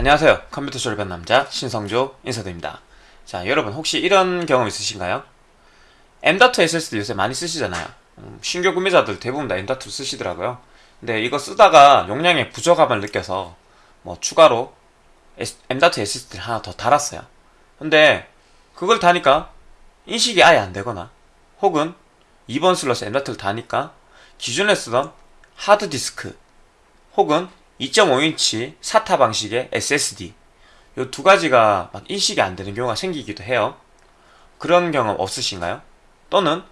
안녕하세요. 컴퓨터 졸업한 남자 신성조 인사드립니다. 자 여러분 혹시 이런 경험 있으신가요? M.2 SSD 요새 많이 쓰시잖아요. 음, 신규 구매자들 대부분 다 M.2 쓰시더라고요. 근데 이거 쓰다가 용량의 부족함을 느껴서 뭐 추가로 M.2 SSD를 하나 더 달았어요. 근데 그걸 다니까 인식이 아예 안 되거나 혹은 2번 슬롯에 M.2를 다니까 기존에 쓰던 하드디스크 혹은 2.5인치 사타 방식의 SSD 이 두 가지가 막 인식이 안 되는 경우가 생기기도 해요. 그런 경험 없으신가요? 또는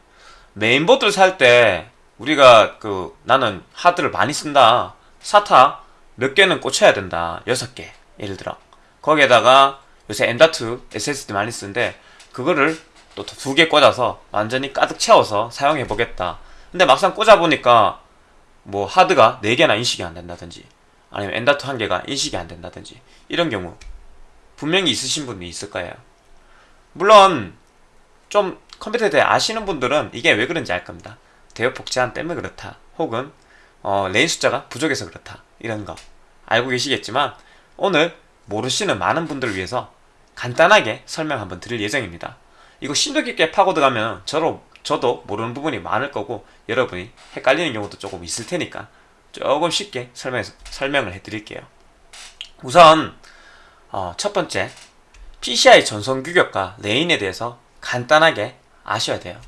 메인보드를 살 때 우리가 그 나는 하드를 많이 쓴다. 사타 몇 개는 꽂혀야 된다. 여섯 개 예를 들어 거기에다가 요새 M.2 SSD 많이 쓰는데 그거를 또 두 개 꽂아서 완전히 가득 채워서 사용해 보겠다. 근데 막상 꽂아 보니까 뭐 하드가 4개나 인식이 안 된다든지 아니면 M.2 한 개가 인식이 안 된다든지 이런 경우 분명히 있으신 분이 있을 거예요. 물론 좀 컴퓨터에 대해 아시는 분들은 이게 왜 그런지 알 겁니다. 대역폭 제한 때문에 그렇다. 혹은 어, 레인 숫자가 부족해서 그렇다. 이런 거 알고 계시겠지만 오늘 모르시는 많은 분들을 위해서 간단하게 설명 한번 드릴 예정입니다. 이거 심도 깊게 파고들어가면 저도 모르는 부분이 많을 거고 여러분이 헷갈리는 경우도 조금 있을 테니까 조금 쉽게 설명, 설명을 해드릴게요. 우선 어, 첫 번째 PCI 전송 규격과 레인에 대해서 간단하게 아셔야 돼요.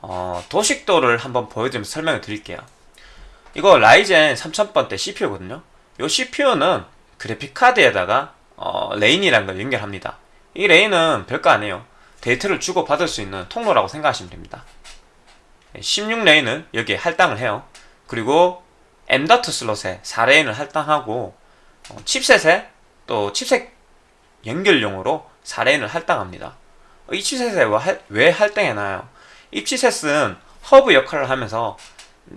어, 도식도를 한번 보여드리면서 설명을 드릴게요. 이거 라이젠 3000번대 CPU거든요. 이 CPU는 그래픽카드에다가 어, 레인이라는 걸 연결합니다. 이 레인은 별거 아니에요. 데이터를 주고 받을 수 있는 통로라고 생각하시면 됩니다. 16레인은 여기에 할당을 해요. 그리고 M.2 슬롯에 4레인을 할당하고 어, 칩셋에 또 칩셋 연결용으로 4레인을 할당합니다. 이 칩셋에 왜 할당해놔요? 이 칩셋은 허브 역할을 하면서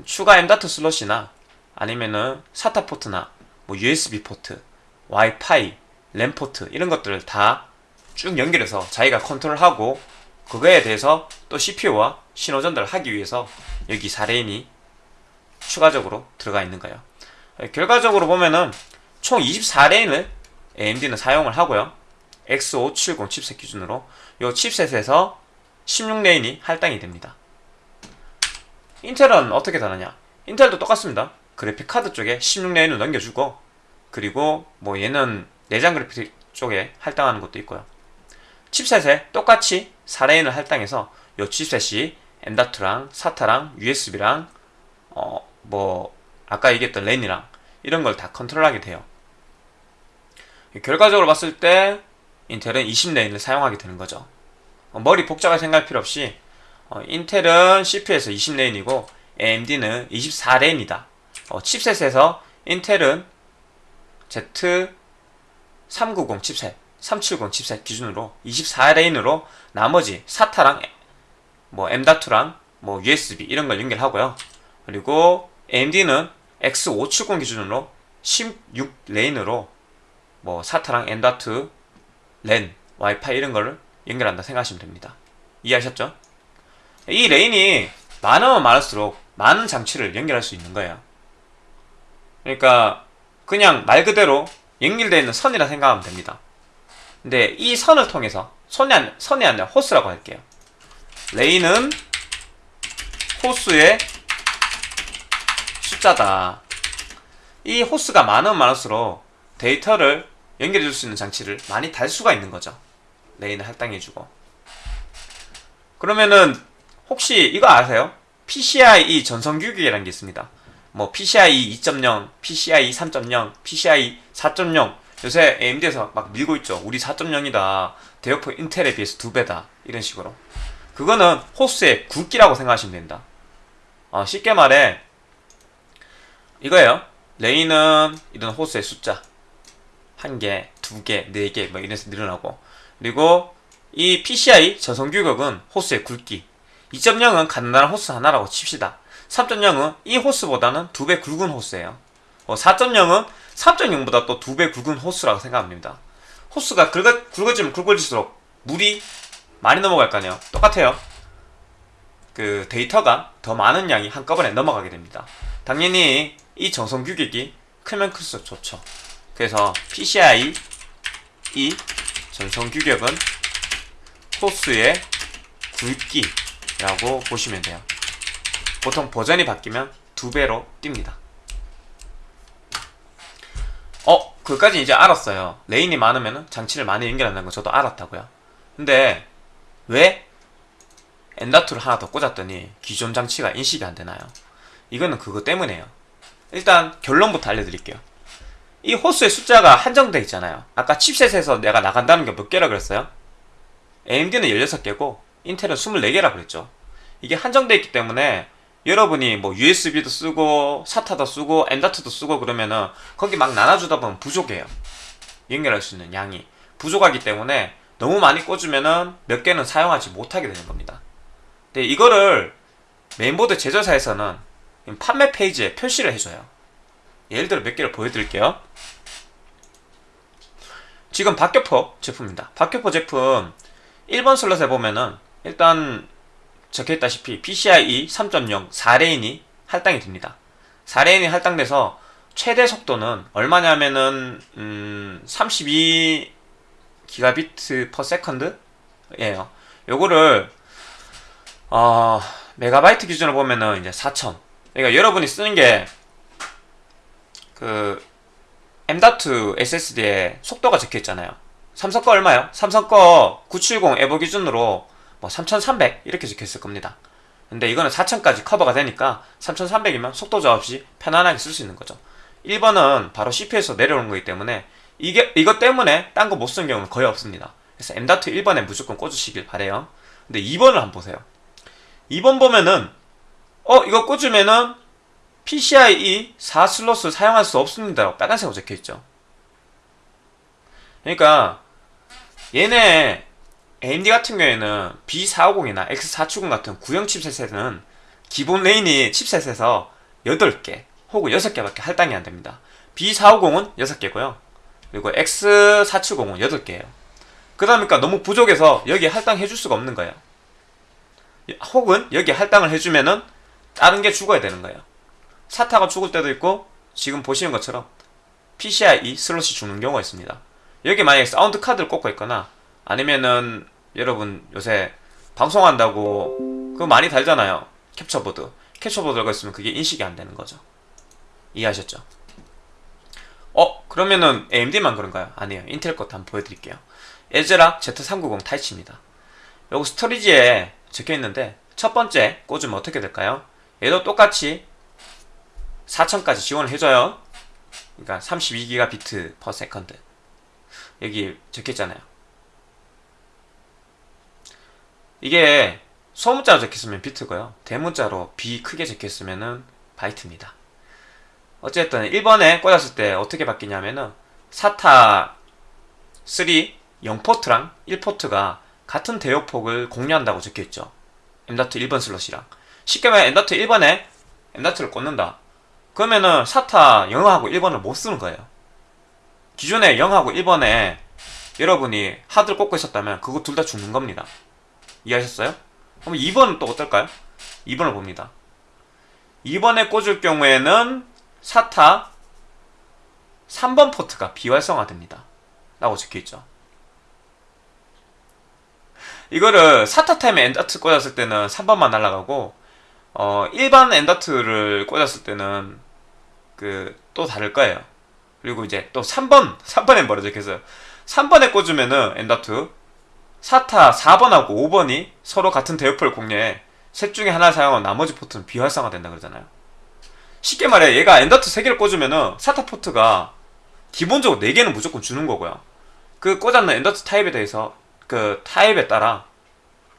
추가 M.2 슬롯이나 아니면은 SATA 포트나 뭐 USB 포트, 와이파이, 랜 포트 이런 것들을 다 쭉 연결해서 자기가 컨트롤하고 그거에 대해서 또 CPU와 신호 전달을 하기 위해서 여기 4레인이 추가적으로 들어가 있는 거예요. 결과적으로 보면은 총 24레인을 AMD는 사용을 하고요. X570 칩셋 기준으로 이 칩셋에서 16레인이 할당이 됩니다. 인텔은 어떻게 다르냐? 인텔도 똑같습니다. 그래픽 카드 쪽에 16레인을 넘겨주고 그리고 뭐 얘는 내장 그래픽 쪽에 할당하는 것도 있고요. 칩셋에 똑같이 4레인을 할당해서 이 칩셋이 M.2랑 SATA랑 USB랑 어, 뭐 아까 얘기했던 랜이랑 이런 걸 다 컨트롤하게 돼요. 결과적으로 봤을 때 인텔은 20레인을 사용하게 되는 거죠. 어, 머리 복잡하게 생각할 필요 없이 어, 인텔은 CPU에서 20레인이고 AMD는 24레인이다. 어, 칩셋에서 인텔은 Z390 칩셋, 370 칩셋 기준으로 24레인으로 나머지 사타랑 뭐 M.2랑 뭐 USB 이런 걸 연결하고요. 그리고 AMD는 X570 기준으로 16레인으로 뭐 SATA랑 M.2, 랜, 와이파이 이런 거를 연결한다 생각하시면 됩니다. 이해하셨죠? 이 레인이 많으면 많을수록 많은 장치를 연결할 수 있는 거예요. 그러니까 그냥 말 그대로 연결되어 있는 선이라 생각하면 됩니다. 근데 이 선을 통해서 선이, 안, 선이 아니라 호스라고 할게요. 레인은 호스의 숫자다. 이 호스가 많으면 많을수록 데이터를 연결해 줄 수 있는 장치를 많이 달 수가 있는 거죠. 레인을 할당해 주고. 그러면은 혹시 이거 아세요? PCIe 전송 규격이라는 게 있습니다. 뭐 PCIe 2.0, PCIe 3.0, PCIe 4.0 요새 AMD에서 막 밀고 있죠. 우리 4.0이다. 대역폭 인텔에 비해서 두 배다. 이런 식으로. 그거는 호스의 굵기라고 생각하시면 된다. 어, 쉽게 말해 이거예요. 레인은 이런 호스의 숫자. 한 개, 두 개, 네 개, 뭐 이래서 늘어나고. 그리고 이 PCI 저성 규격은 호스의 굵기. 2.0은 간단한 호스 하나라고 칩시다. 3.0은 이 호스보다는 두 배 굵은 호스예요. 어, 4.0은 3.0보다 또 두 배 굵은 호스라고 생각합니다. 호스가 굵어, 굵어지면 굵어질수록 물이 많이 넘어갈 거 아니에요? 똑같아요. 그 데이터가 더 많은 양이 한꺼번에 넘어가게 됩니다. 당연히 이 정성 규격이 크면 클수록 좋죠 그래서 PCI E 전송 규격은 호스의 굵기라고 보시면 돼요. 보통 버전이 바뀌면 두 배로 뜁니다. 어, 그까지 이제 알았어요. 레인이 많으면 장치를 많이 연결한다는 거 저도 알았다고요. 근데 왜 엔다투를 하나 더 꽂았더니 기존 장치가 인식이 안 되나요? 이거는 그거 때문에요. 일단 결론부터 알려드릴게요. 이 호스의 숫자가 한정돼 있잖아요. 아까 칩셋에서 내가 나간다는 게 몇 개라 그랬어요? AMD는 16개고 인텔은 24개라 그랬죠. 이게 한정돼 있기 때문에 여러분이 뭐 USB도 쓰고 SATA도 쓰고 엔다트도 쓰고 그러면은 거기 막 나눠주다 보면 부족해요. 연결할 수 있는 양이 부족하기 때문에 너무 많이 꽂으면은 몇 개는 사용하지 못하게 되는 겁니다. 근데 이거를 메인보드 제조사에서는 판매 페이지에 표시를 해줘요. 예를 들어 몇 개를 보여드릴게요. 지금 박격포 제품입니다. 박격포 제품 1번 슬롯에 보면은 일단 적혀있다시피 PCIe 3.0 4레인이 할당이 됩니다. 4레인이 할당돼서 최대 속도는 얼마냐면은 음, 32 기가비트 per second예요. 요거를 어, 메가바이트 기준으로 보면은 이제 4천. 그러니까 여러분이 쓰는 게 그 M.2 SSD에 속도가 적혀 있잖아요. 삼성 거 얼마요? 삼성 거 970 EVO 기준으로 뭐 3300 이렇게 적혀 있을 겁니다. 근데 이거는 4000까지 커버가 되니까 3300이면 속도 저하 없이 편안하게 쓸 수 있는 거죠. 1번은 바로 CPU에서 내려오는 거기 때문에 이게 이것 때문에 딴 거 못 쓰는 경우는 거의 없습니다. 그래서 M.2 1번에 무조건 꽂으시길 바래요. 근데 2번을 한번 보세요. 2번 보면은 어 이거 꽂으면은 PCIe 4 슬롯을 사용할 수 없습니다. 빨간색으로 적혀있죠. 그러니까 얘네 AMD 같은 경우에는 B450이나 X470 같은 구형 칩셋에는 기본 레인이 칩셋에서 8개 혹은 6개밖에 할당이 안됩니다. B450은 6개고요. 그리고 X470은 8개예요. 그러니까 너무 부족해서 여기에 할당해줄 수가 없는 거예요. 혹은 여기에 할당을 해주면은 다른 게 죽어야 되는 거예요. 사타가 죽을 때도 있고 지금 보시는 것처럼 PCIe 슬롯이 죽는 경우가 있습니다. 여기 만약에 사운드 카드를 꽂고 있거나 아니면은 여러분 요새 방송한다고 그거 많이 달잖아요. capture board. capture board가 있으면 그게 인식이 안 되는 거죠. 이해하셨죠? 어? 그러면은 AMD만 그런가요? 아니에요. 인텔 것도 한번 보여드릴게요. ASRock Z390 Taichi입니다. 요거 storage에 적혀 있는데 첫 번째 꽂으면 어떻게 될까요? 얘도 똑같이 4000까지 지원을 해줘요. 그러니까 32기가비트 per second. 여기 적혀있잖아요. 이게 소문자로 적혔으면 비트고요. 대문자로 B 크게 적혔으면 바이트입니다. 어쨌든 1번에 꽂았을 때 어떻게 바뀌냐면은 SATA 3 0포트랑 1포트가 같은 대역폭을 공유한다고 적혀있죠. M.2 1번 슬롯이랑 쉽게 말해 M.2 1번에 M.2를 꽂는다. 그러면은 SATA 0하고 1번을 못 쓰는 거예요. 기존에 0하고 1번에 여러분이 하드를 꽂고 있었다면 그거 둘 다 죽는 겁니다. 이해하셨어요? 그럼 2번은 또 어떨까요? 2번을 봅니다. 2번에 꽂을 경우에는 SATA 3번 포트가 비활성화됩니다. 라고 적혀있죠. 이거를 사타 타임에 엔더트 꽂았을 때는 3번만 날아가고 어, 일반 엔더트를 꽂았을 때는 그 또 다를 거예요. 그리고 이제 또 3번 3번에 뭐라 적혀있어요. 3번에 꽂으면은 M.2 SATA 4번하고 5번이 서로 같은 대역폭을 공유해 셋 중에 하나를 사용하면 나머지 포트는 비활성화 된다 그러잖아요. 쉽게 말해 얘가 M.2 3개를 꽂으면은 SATA 포트가 기본적으로 4개는 무조건 주는 거고요. 그 꽂았는 M.2 타입에 대해서 그 타입에 따라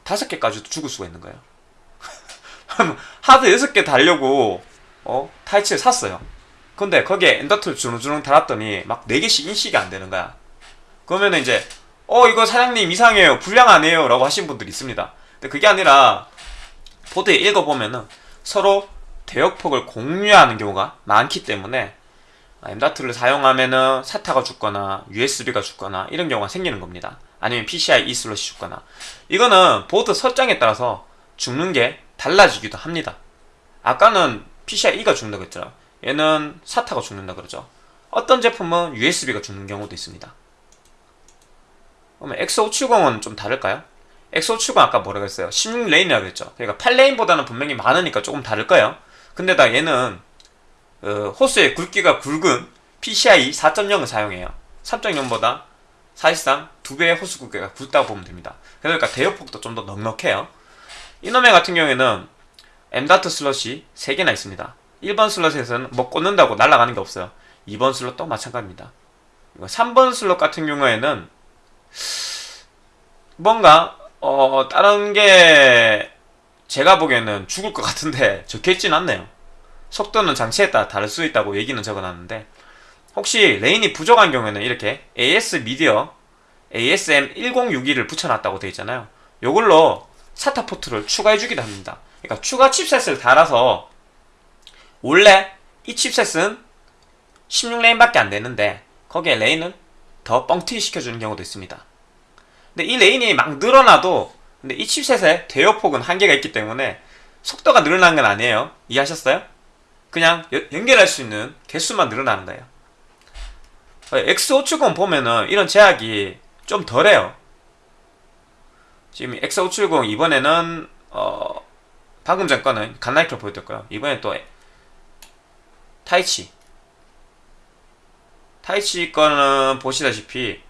5개까지도 죽을 수가 있는 거예요. 하드 6개 달려고 어? Taichi를 샀어요. 근데 거기에 엔더트를 주렁주렁 달았더니 막 4개씩 인식이 안 되는 거야. 그러면 이제 어 이거 사장님 이상해요. 불량하네요. 라고 하신 분들이 있습니다. 근데 그게 아니라 보드에 읽어보면은 서로 대역폭을 공유하는 경우가 많기 때문에 M.2를 사용하면은 사타가 죽거나 USB가 죽거나 이런 경우가 생기는 겁니다. 아니면 PCI E 슬롯이 죽거나 이거는 보드 설정에 따라서 죽는 게 달라지기도 합니다. 아까는 PCI E가 죽는다 그랬죠. 얘는 사타가 죽는다 그러죠. 어떤 제품은 USB가 죽는 경우도 있습니다. 그러면 X570은 좀 다를까요? X570 아까 뭐라고 했어요? 16레인이라고 했죠. 그러니까 8레인보다는 분명히 많으니까 조금 다를 거예요. 근데다 얘는 어, 호스의 굵기가 굵은 PCI 4.0을 사용해요. 3.0보다 사실상 두 배의 호스 굵기가 굵다고 보면 됩니다. 그러니까 대역폭도 좀 더 넉넉해요. 이놈의 같은 경우에는 M.2 슬롯이 3개나 있습니다. 1번 슬롯에서는 뭐 꽂는다고 날아가는 게 없어요. 2번 슬롯도 마찬가지입니다. 3번 슬롯 같은 경우에는 뭔가 어 다른 게 제가 보기에는 죽을 것 같은데 적혀있진 않네요. 속도는 장치에 따라 다를 수 있다고 얘기는 적어놨는데 혹시 레인이 부족한 경우에는 이렇게 ASMedia ASM 1062를 붙여놨다고 되어 있잖아요. 요걸로 SATA 포트를 추가해주기도 합니다. 그러니까 추가 칩셋을 달아서 원래 이 칩셋은 16레인밖에 안 되는데 거기에 레인을 더 뻥튀기 시켜주는 경우도 있습니다. 근데 이 레인이 막 늘어나도 근데 이 칩셋의 대역폭은 한계가 있기 때문에 속도가 늘어나는 건 아니에요. 이해하셨어요? 그냥 여, 연결할 수 있는 개수만 늘어나는 거예요. X570 보면은 이런 제약이 좀 덜해요. 지금 X570 이번에는 어 방금 전 거는 갓나이크로 보여드렸고요. 이번엔 또 타이치 타이치 거는 보시다시피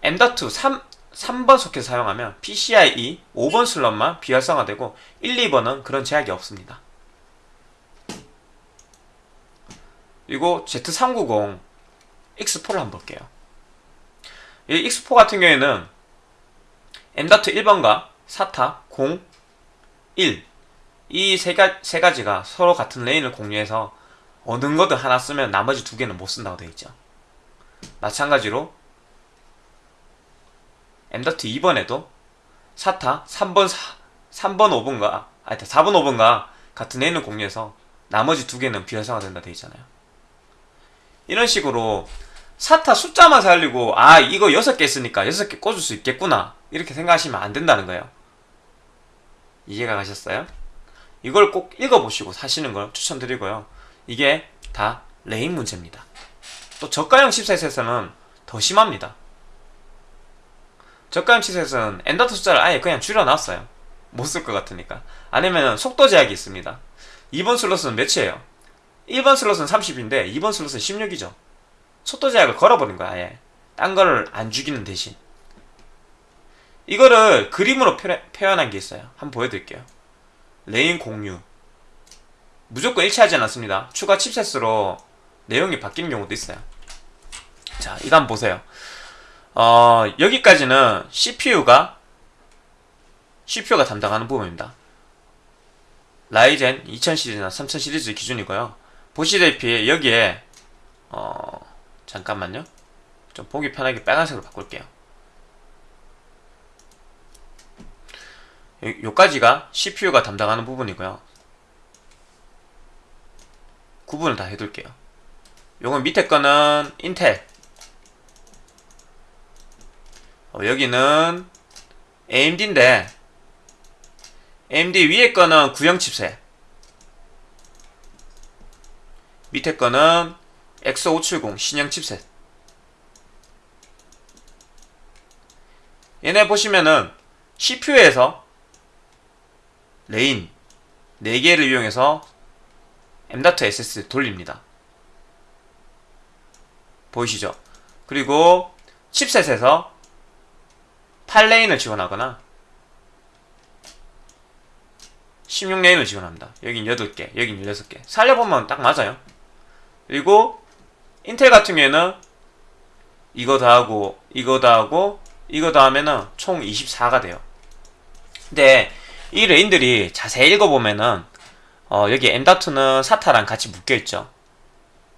M.2 3, 3번 소켓 사용하면 PCIe 5번 슬롯만 비활성화되고 1, 2번은 그런 제약이 없습니다. 그리고 Z390 X4를 한번 볼게요. 이 X4 같은 경우에는 M.2 1번과 SATA 0, 1이 세, 세 가지가 서로 같은 레인을 공유해서 어느 거든 하나 쓰면 나머지 두 개는 못 쓴다고 되어 있죠. 마찬가지로 M.2 2번에도 SATA 3번 4, 3번 5번과 아니 4번 5번과 같은 레인을 공유해서 나머지 두 개는 비활성화된다 되어 있잖아요. 이런 식으로 SATA 숫자만 살리고 아 이거 6개 있으니까 6개 꽂을 수 있겠구나. 이렇게 생각하시면 안 된다는 거예요. 이해가 가셨어요? 이걸 꼭 읽어보시고 사시는 걸 추천드리고요. 이게 다 레인 문제입니다. 또 저가형 칩셋에서는 더 심합니다. 저가형 칩셋은 M.2 숫자를 아예 그냥 줄여놨어요. 못 쓸 것 같으니까. 아니면 속도 제약이 있습니다. 2번 슬롯은 몇이에요? 1번 슬롯은 30인데 2번 슬롯은 16이죠 속도 제약을 걸어버린 거야 아예. 딴 거를 안 죽이는 대신. 이거를 그림으로 표현한 게 있어요. 한번 보여드릴게요. 레인 공유. 무조건 일치하지 않았습니다. 추가 칩셋으로 내용이 바뀌는 경우도 있어요. 자 이거 한번 보세요. 어, 여기까지는 CPU가 CPU가 담당하는 부분입니다. 라이젠 2000 시리즈나 3000 시리즈 기준이고요. 보시다시피 여기에 어, 잠깐만요. 좀 보기 편하게 빨간색으로 바꿀게요. 요까지가 CPU가 담당하는 부분이고요. 구분을 다 해둘게요. 요건 밑에 거는 인텔. 어, 여기는 AMD인데 AMD 위에 거는 구형 칩셋. 밑에 거는 X570 신형 칩셋. 얘네 보시면은 CPU에서 레인 4개를 이용해서 M.2 SSD 돌립니다. 보이시죠? 그리고 칩셋에서 8레인을 지원하거나 16레인을 지원합니다. 여긴 8개, 여긴 16개. 살려보면 딱 맞아요. 그리고 인텔 같은 경우에는 이거 다 하고 이거 다 하고 이거 다 하면은 총 24가 돼요. 근데 이 레인들이 자세히 읽어보면은 어 여기 M.2는 사타랑 같이 묶여있죠.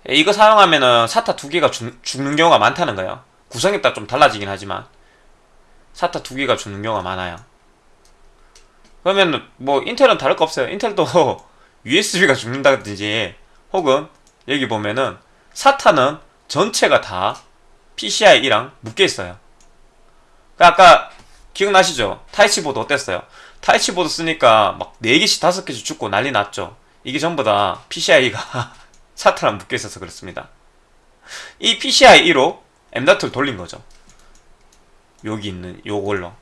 이거 사용하면은 SATA 두 개가 죽, 는 경우가 많다는 거예요. 구성에 따라 좀 달라지긴 하지만 SATA 두 개가 죽는 경우가 많아요. 그러면 뭐 인텔은 다를 거 없어요. 인텔도 USB가 죽는다든지 혹은 여기 보면은 SATA는 전체가 다 PCI랑 묶여있어요 그러니까 아까 기억나시죠? 타이치보드 어땠어요? 타이치보드 쓰니까 막 4개씩 5개씩 죽고 난리 났죠 이게 전부 다 PCI가 사타랑 묶여있어서 그렇습니다 이 PCI 1호 M.2를 돌린 거죠. 여기 있는 요걸로.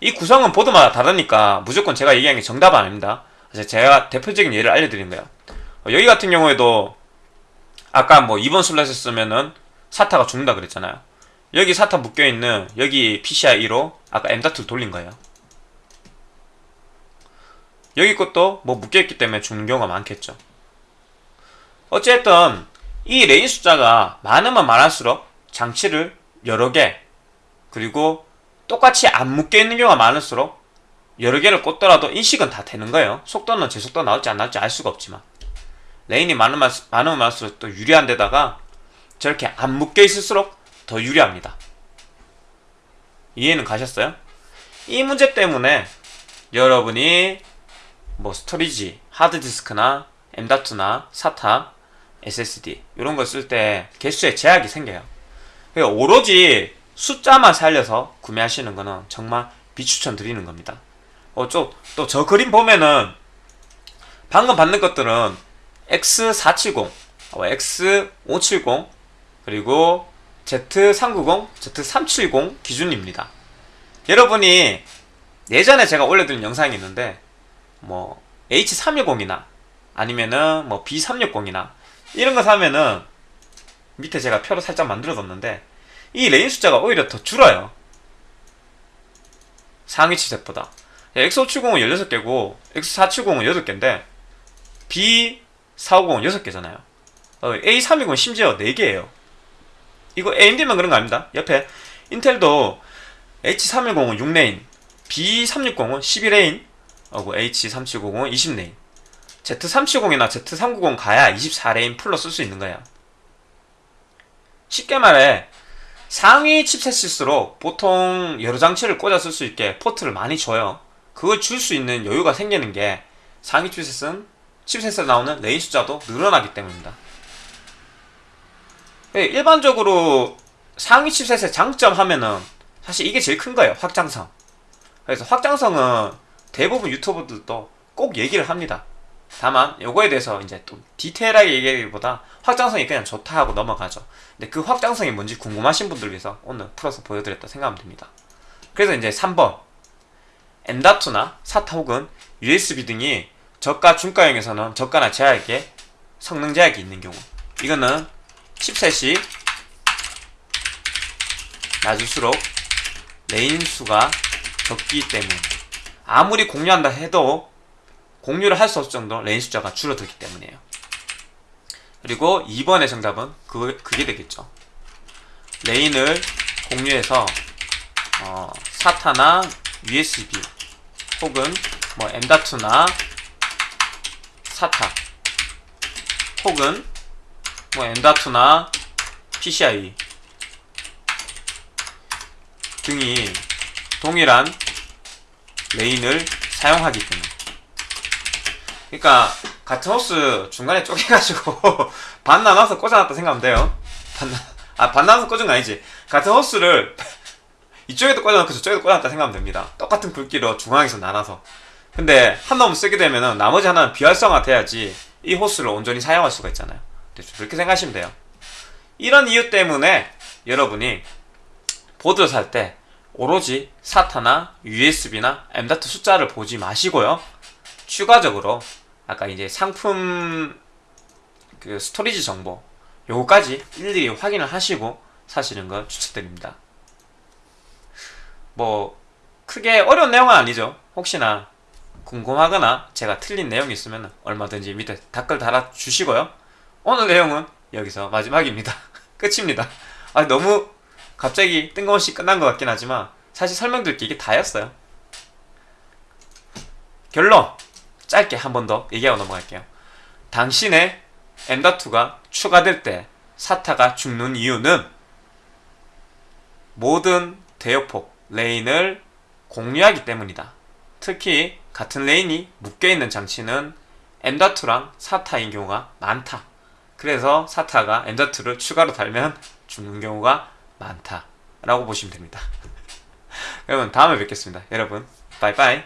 이 구성은 보드마다 다르니까 무조건 제가 얘기한 게 정답 아닙니다. 제가 대표적인 예를 알려드린 거예요. 어, 여기 같은 경우에도 아까 뭐 2번 슬롯에 쓰면은 사타가 죽는다 그랬잖아요. 여기 사타 묶여있는 여기 PCI 1호 아까 M.2를 돌린 거예요. 여기 것도 뭐 묶여있기 때문에 죽는 경우가 많겠죠. 어쨌든 이 레인 숫자가 많으면 많을수록 장치를 여러 개 그리고 똑같이 안 묶여있는 경우가 많을수록 여러 개를 꽂더라도 인식은 다 되는 거예요. 속도는 제 속도 나올지 안 나올지 알 수가 없지만 레인이 많으면, 많을수록 또 유리한 데다가 저렇게 안 묶여 있을수록 더 유리합니다. 이해는 가셨어요? 이 문제 때문에 여러분이 뭐 스토리지, 하드디스크나 M.2나 SATA, SSD 이런 거쓸때 개수에 제약이 생겨요. 오로지 숫자만 살려서 구매하시는 거는 정말 비추천 드리는 겁니다. 어, 또 저 그림 보면은 방금 받는 것들은 X470, 어, X570, 그리고 Z390, Z370 기준입니다. 여러분이 예전에 제가 올려드린 영상이 있는데 뭐 H310이나 아니면은 뭐 B360이나 이런 거 사면은 밑에 제가 표로 살짝 만들어뒀는데 이 레인 숫자가 오히려 더 줄어요. 상위 칩셋보다. X570은 16개고 X470은 8개인데 B450은 6개잖아요. A320은 심지어 4개예요. 이거 AMD만 그런 거 아닙니다. 옆에 인텔도 H310은 6레인, B360은 11레인, 어고 H370은 20레인. Z370이나 Z390 가야 24레인 full로 쓸 수 있는 거예요. 쉽게 말해 상위 칩셋일수록 보통 여러 장치를 꽂아 쓸 수 있게 포트를 많이 줘요. 그걸 줄 수 있는 여유가 생기는 게 상위 칩셋은 칩셋에 나오는 레인 숫자도 늘어나기 때문입니다. 예, 일반적으로 상위 칩셋의 장점 하면은 사실 이게 제일 큰 거예요. 확장성. 그래서 확장성은 대부분 유튜버들도 꼭 얘기를 합니다. 다만 요거에 대해서 이제 또 디테일하게 얘기하기보다 확장성이 그냥 좋다 하고 넘어가죠. 근데 그 확장성이 뭔지 궁금하신 분들 위해서 오늘 풀어서 보여드렸다 생각하면 됩니다. 그래서 이제 3번 M.2나 SATA 혹은 USB 등이 저가 중가형에서는 저가나 제약에 성능 제약이 있는 경우 이거는 칩셋이 낮을수록 레인 수가 적기 때문에 아무리 공유한다 해도 공유를 할 수 없을 정도로 레인 숫자가 줄어들기 때문이에요. 그리고 2번의 정답은 그, 그게 되겠죠. 레인을 공유해서 어, SATA나 USB 혹은 뭐 M.2나 SATA. 혹은 뭐 M.2나 PCI 등이 동일한 레인을 사용하기 때문에. 그러니까 같은 호스 중간에 쪼개가지고 반 나눠서 꽂아놨다 생각하면 돼요. 반, 아, 반 나눠서 꽂은 거 아니지. 같은 호스를 이쪽에도 꽂아놓고 저쪽에도 꽂아놨다 생각하면 됩니다. 똑같은 굵기로 중앙에서 나눠서 근데 한 놈을 쓰게 되면은 나머지 하나는 비활성화 돼야지 이 호스를 온전히 사용할 수가 있잖아요 그렇게 생각하시면 돼요 이런 이유 때문에 여러분이 보드 살때 오로지 사타나 USB나 M.2 숫자를 보지 마시고요 추가적으로 아까 이제 상품 그 스토리지 정보 요거까지 일일이 확인을 하시고 사시는 걸 추천드립니다. 뭐 크게 어려운 내용은 아니죠. 혹시나 궁금하거나 제가 틀린 내용이 있으면 얼마든지 밑에 댓글 달아주시고요. 오늘 내용은 여기서 마지막입니다. 끝입니다. 아 너무 갑자기 뜬금없이 끝난 것 같긴 하지만 사실 설명드릴 게 이게 다였어요. 결론 짧게 한 번 더 얘기하고 넘어갈게요. 당신의 M.2가 추가될 때 SATA가 죽는 이유는 모든 대역폭 레인을 공유하기 때문이다. 특히 같은 레인이 묶여있는 장치는 M.2랑 SATA인 경우가 많다. 그래서 SATA가 M.2를 추가로 달면 죽는 경우가 많다. 라고 보시면 됩니다. 여러분 다음에 뵙겠습니다. 여러분 빠이빠이